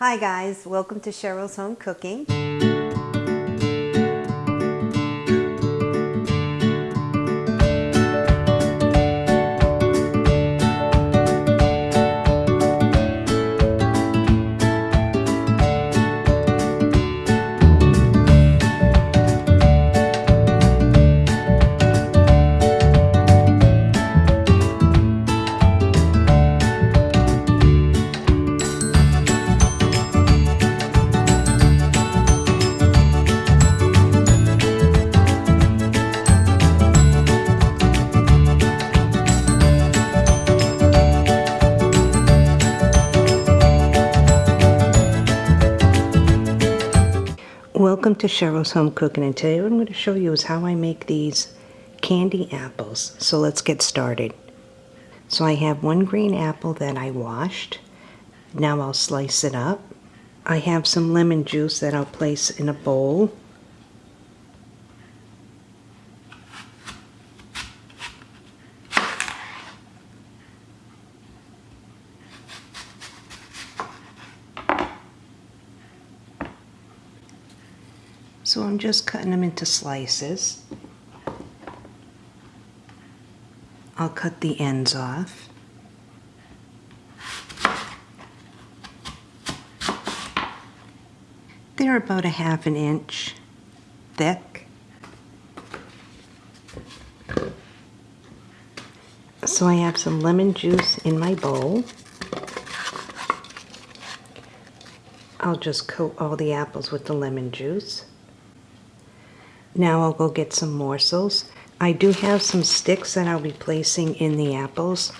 Hi guys, welcome to Cheryl's Home Cooking. Welcome to Cheryl's Home Cooking and today what I'm going to show you is how I make these candy apples. So let's get started. So I have one green apple that I washed. Now I'll slice it up. I have some lemon juice that I'll place in a bowl. So I'm just cutting them into slices. I'll cut the ends off. They're about a half an inch thick. So I have some lemon juice in my bowl. I'll just coat all the apples with the lemon juice. Now I'll go get some morsels. I do have some sticks that I'll be placing in the apples.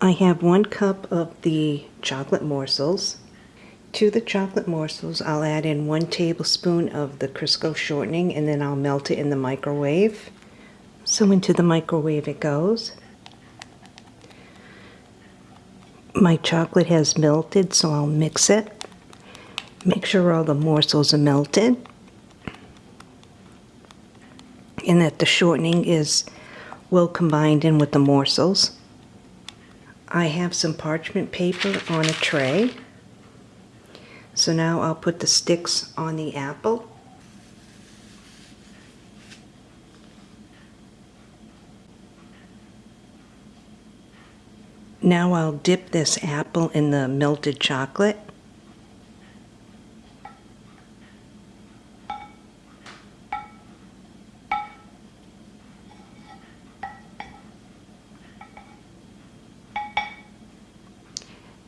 I have one cup of the chocolate morsels. To the chocolate morsels, I'll add in one tablespoon of the Crisco shortening and then I'll melt it in the microwave. So into the microwave it goes. My chocolate has melted, so I'll mix it. Make sure all the morsels are melted and that the shortening is well combined in with the morsels. I have some parchment paper on a tray. So now I'll put the sticks on the apple. Now I'll dip this apple in the melted chocolate.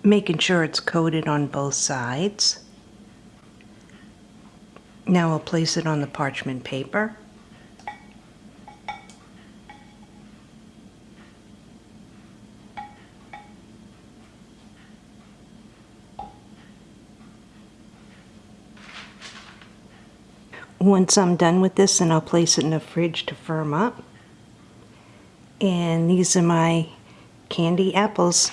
Making sure it's coated on both sides. Now I'll place it on the parchment paper. Once I'm done with this, then I'll place it in the fridge to firm up. And these are my candy apples.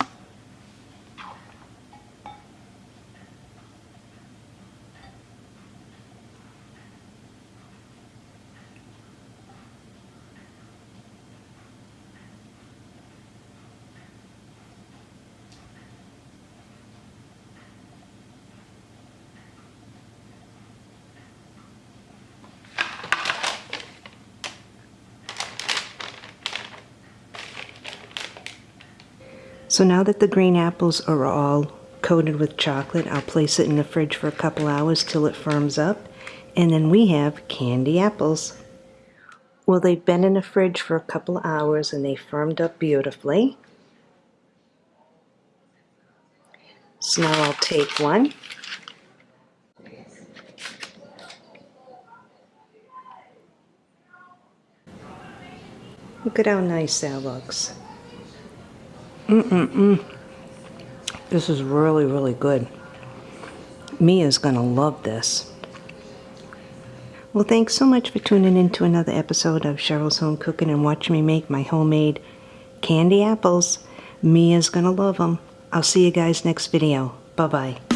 So now that the green apples are all coated with chocolate, I'll place it in the fridge for a couple hours till it firms up. And then we have candy apples. Well, they've been in the fridge for a couple hours and they firmed up beautifully. So now I'll take one. Look at how nice that looks. Mm-mm-mm. This is really, really good. Mia's going to love this. Well, thanks so much for tuning in to another episode of Cheryl's Home Cooking and watching me make my homemade candy apples. Mia's going to love them. I'll see you guys next video. Bye-bye.